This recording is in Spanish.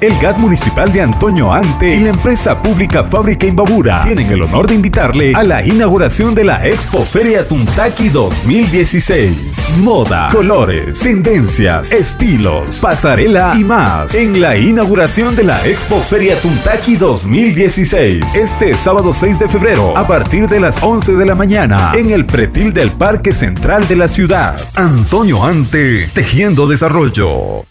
El GAT municipal de Antonio Ante y la empresa pública Fábrica Imbabura tienen el honor de invitarle a la inauguración de la Expo Feria Tuntaki 2016. Moda, colores, tendencias, estilos, pasarela y más en la inauguración de la Expo Feria Tuntaki 2016. Este sábado 6 de febrero a partir de las 11 de la mañana en el pretil del Parque Central de la ciudad. Antonio Ante, Tejiendo Desarrollo.